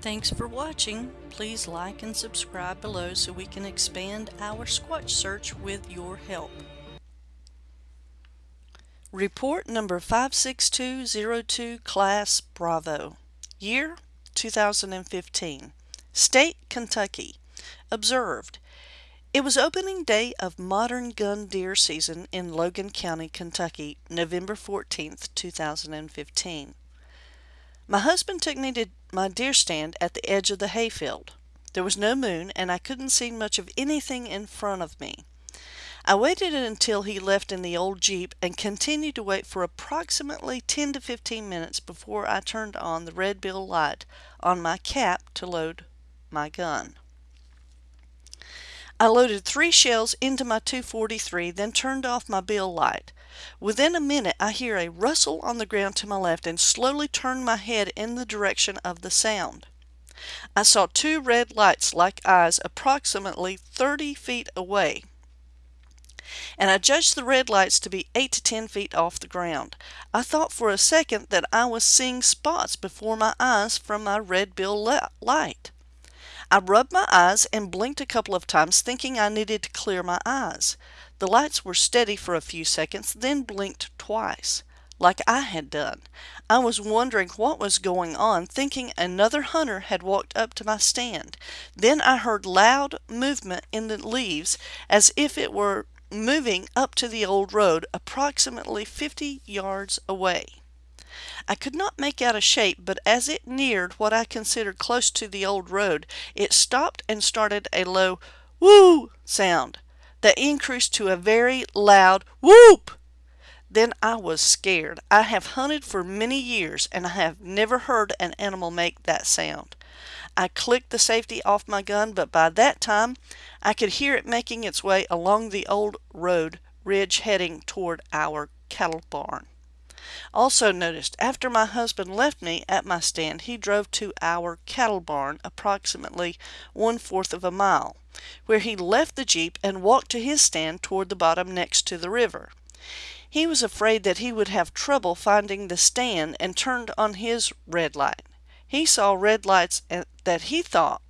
Thanks for watching. Please like and subscribe below so we can expand our Squatch search with your help. Report number 56202 Class Bravo. Year 2015. State Kentucky. Observed. It was opening day of modern gun deer season in Logan County, Kentucky, November 14, 2015. My husband took me to my deer stand at the edge of the hayfield. There was no moon, and I couldn't see much of anything in front of me. I waited until he left in the old Jeep and continued to wait for approximately 10 to 15 minutes before I turned on the red bill light on my cap to load my gun. I loaded three shells into my 243, then turned off my bill light. Within a minute I hear a rustle on the ground to my left and slowly turn my head in the direction of the sound. I saw two red lights like eyes approximately 30 feet away and I judged the red lights to be 8 to 10 feet off the ground. I thought for a second that I was seeing spots before my eyes from my red bill light. I rubbed my eyes and blinked a couple of times thinking I needed to clear my eyes. The lights were steady for a few seconds, then blinked twice, like I had done. I was wondering what was going on, thinking another hunter had walked up to my stand. Then I heard loud movement in the leaves as if it were moving up to the old road approximately 50 yards away. I could not make out a shape, but as it neared what I considered close to the old road, it stopped and started a low whoo sound that increased to a very loud whoop. Then I was scared. I have hunted for many years and I have never heard an animal make that sound. I clicked the safety off my gun, but by that time I could hear it making its way along the old road ridge heading toward our cattle barn. Also noticed after my husband left me at my stand, he drove to our cattle barn approximately one fourth of a mile, where he left the Jeep and walked to his stand toward the bottom next to the river. He was afraid that he would have trouble finding the stand and turned on his red light. He saw red lights eh, that he thought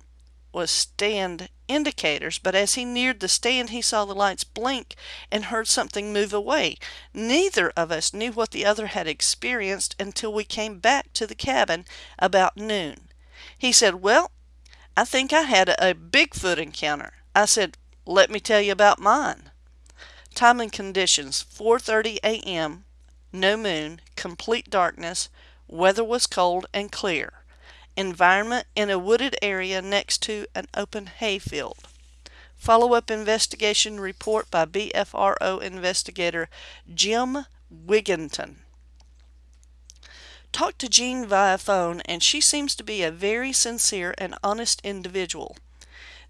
was stand indicators, but as he neared the stand he saw the lights blink and heard something move away. Neither of us knew what the other had experienced until we came back to the cabin about noon. He said, Well, I think I had a Bigfoot encounter. I said, Let me tell you about mine. Time and conditions 4:30 a.m. No moon, complete darkness. Weather was cold and clear. Environment in a wooded area next to an open hayfield. Follow-up investigation report by BFRO investigator Jim Wigginton. Talked to Jean via phone and she seems to be a very sincere and honest individual.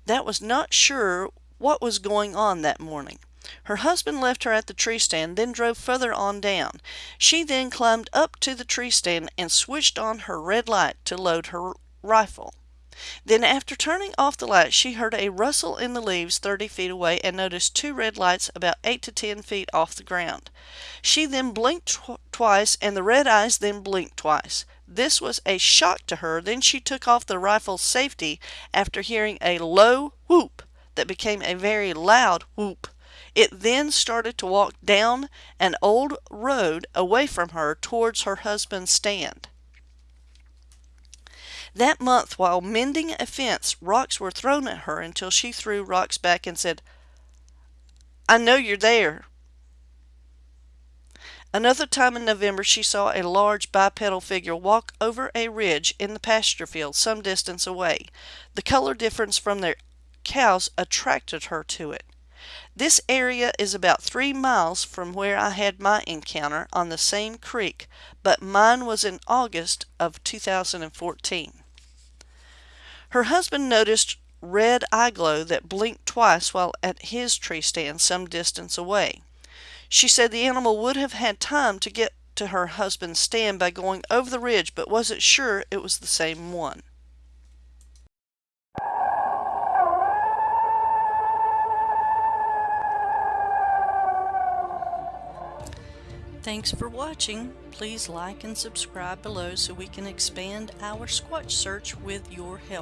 That was not sure what was going on that morning. Her husband left her at the tree stand, then drove further on down. She then climbed up to the tree stand and switched on her red light to load her rifle. Then after turning off the light, she heard a rustle in the leaves 30 feet away and noticed two red lights about 8 to 10 feet off the ground. She then blinked tw twice and the red eyes then blinked twice. This was a shock to her. Then she took off the rifle's safety after hearing a low whoop that became a very loud whoop. It then started to walk down an old road away from her towards her husband's stand. That month, while mending a fence, rocks were thrown at her until she threw rocks back and said, I know you're there. Another time in November, she saw a large bipedal figure walk over a ridge in the pasture field some distance away. The color difference from the cows attracted her to it. This area is about three miles from where I had my encounter on the same creek, but mine was in August of 2014. Her husband noticed red eye glow that blinked twice while at his tree stand some distance away. She said the animal would have had time to get to her husband's stand by going over the ridge, but wasn't sure it was the same one. Thanks for watching. Please like and subscribe below so we can expand our Squatch search with your help.